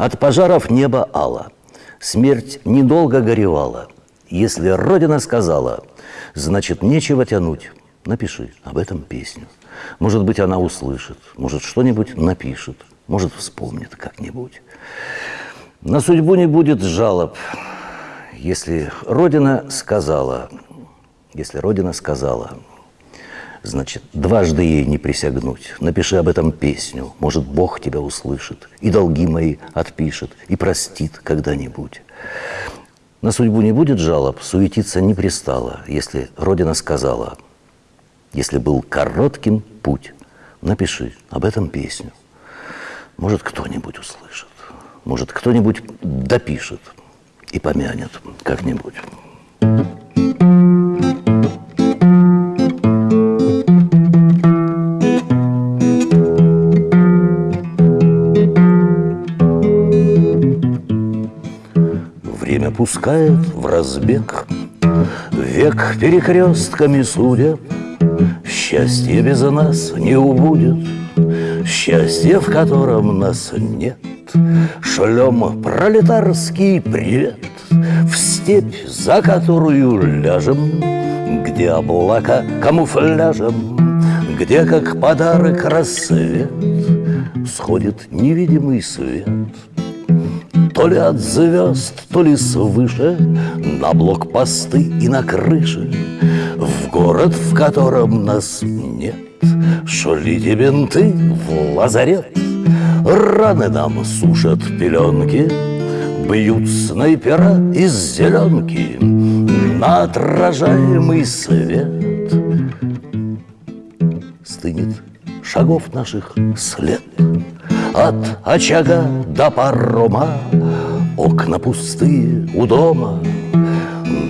От пожаров небо ало, смерть недолго горевала. Если Родина сказала, значит, нечего тянуть. Напиши об этом песню. Может быть, она услышит, может, что-нибудь напишет, может, вспомнит как-нибудь. На судьбу не будет жалоб, если Родина сказала, если Родина сказала, значит, дважды ей не присягнуть. Напиши об этом песню, может, Бог тебя услышит, и долги мои отпишет, и простит когда-нибудь. На судьбу не будет жалоб, суетиться не пристало, если Родина сказала, если был коротким путь, напиши об этом песню. Может, кто-нибудь услышит, может, кто-нибудь допишет и помянет как-нибудь. Время пускает в разбег, Век перекрестками судеб, Счастье без нас не убудет, Счастье, в котором нас нет. Шлем пролетарский привет В степь, за которую ляжем, Где облака камуфляжем, Где, как подарок, рассвет Сходит невидимый свет — то ли от звезд, то ли свыше На блокпосты и на крыше В город, в котором нас нет. Шлите бинты в лазарет Раны нам сушат пеленки Бьют снайпера из зеленки На отражаемый свет. Стынет шагов наших след от очага до парома Окна пустые у дома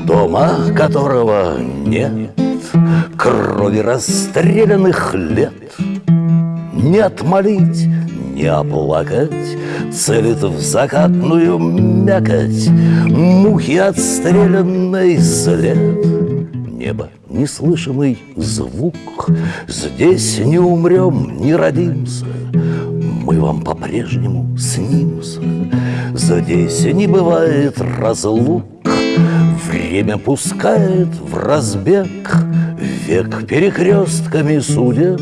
Дома, которого нет. Крови расстрелянных лет. Не отмолить, не оплакать Целит в закатную мякоть Мухи отстрелянной след. Небо, неслышимый звук. Здесь не умрем, не родимся мы вам по-прежнему снимся. Здесь не бывает разлук, Время пускает в разбег, Век перекрестками судеб,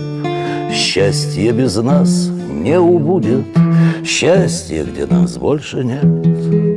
Счастье без нас не убудет, Счастье, где нас больше нет.